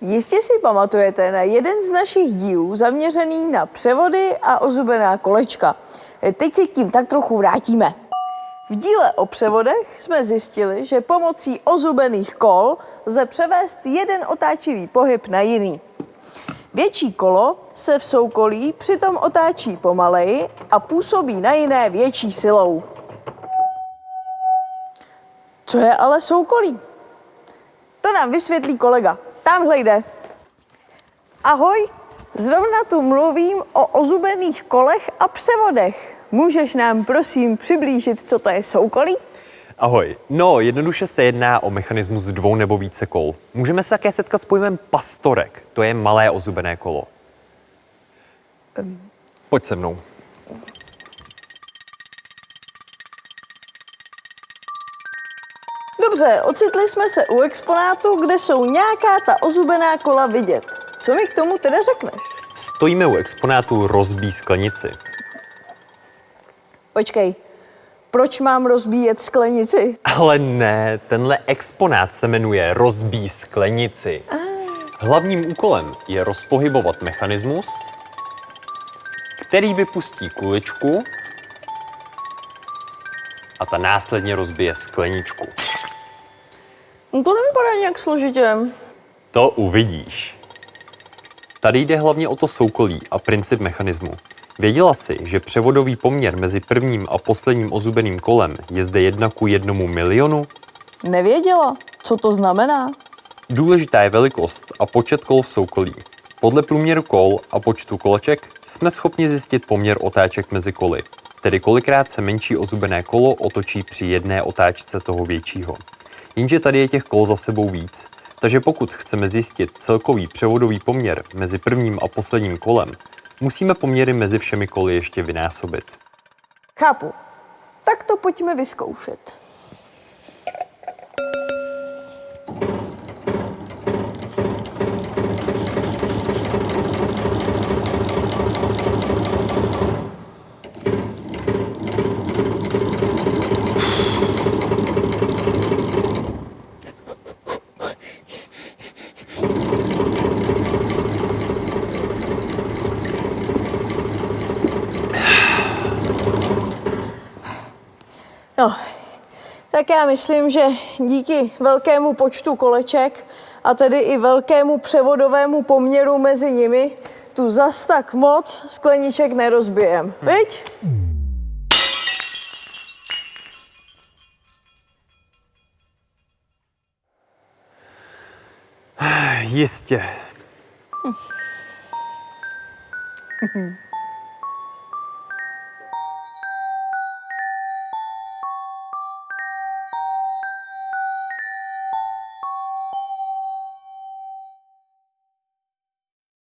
Jistě si pamatujete na jeden z našich dílů zaměřený na převody a ozubená kolečka. Teď se k tím tak trochu vrátíme. V díle o převodech jsme zjistili, že pomocí ozubených kol lze převést jeden otáčivý pohyb na jiný. Větší kolo se v soukolí přitom otáčí pomaleji a působí na jiné větší silou. Co je ale soukolí? To nám vysvětlí kolega. Tamhle jde. Ahoj, zrovna tu mluvím o ozubených kolech a převodech. Můžeš nám prosím přiblížit, co to je soukolí? Ahoj. No, jednoduše se jedná o mechanismus dvou nebo více kol. Můžeme se také setkat s pojmem pastorek. To je malé ozubené kolo. Pojď se mnou. Dobře, ocitli jsme se u exponátu, kde jsou nějaká ta ozubená kola vidět. Co mi k tomu teda řekneš? Stojíme u exponátu rozbí sklenici. Počkej, proč mám rozbíjet sklenici? Ale ne, tenhle exponát se jmenuje rozbí sklenici. Hlavním úkolem je rozpohybovat mechanismus, který vypustí kuličku a ta následně rozbije skleničku. No to nevypadá nějak složitě. To uvidíš. Tady jde hlavně o to soukolí a princip mechanismu. Věděla jsi, že převodový poměr mezi prvním a posledním ozubeným kolem je zde 1 ku jednomu milionu? Nevěděla. Co to znamená? Důležitá je velikost a počet kol v soukolí. Podle průměru kol a počtu koleček jsme schopni zjistit poměr otáček mezi koly, tedy kolikrát se menší ozubené kolo otočí při jedné otáčce toho většího. Jenže tady je těch kol za sebou víc, takže pokud chceme zjistit celkový převodový poměr mezi prvním a posledním kolem, musíme poměry mezi všemi koly ještě vynásobit. Chápu. Tak to pojďme vyzkoušet. No, tak já myslím, že díky velkému počtu koleček a tedy i velkému převodovému poměru mezi nimi tu zas tak moc skleniček nerozbijem. Hmm. Viď? Jistě.